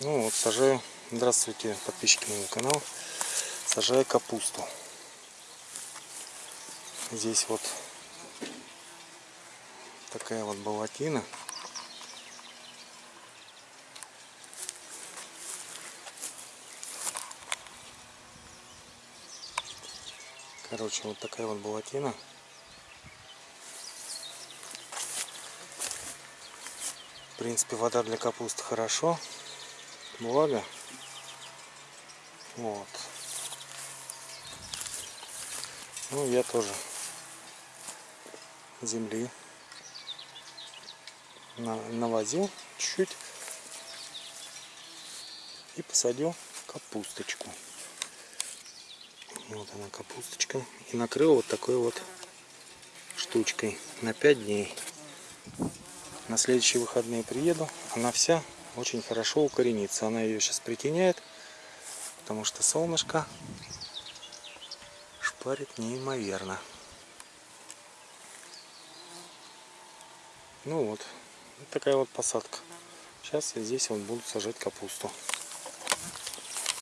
Ну вот сажаю. Здравствуйте, подписчики моего канала. Сажаю капусту. Здесь вот такая вот болотина. Короче, вот такая вот болотина. В принципе, вода для капусты хорошо. Влага. Вот. Ну, я тоже земли на- навозил чуть-чуть и посадил капусточку. Вот она капусточка. И накрыл вот такой вот штучкой на 5 дней. На следующие выходные приеду. Она вся очень хорошо укоренится. Она ее сейчас притеняет, потому что солнышко шпарит неимоверно. Ну вот, вот такая вот посадка. Сейчас я здесь вот буду сажать капусту.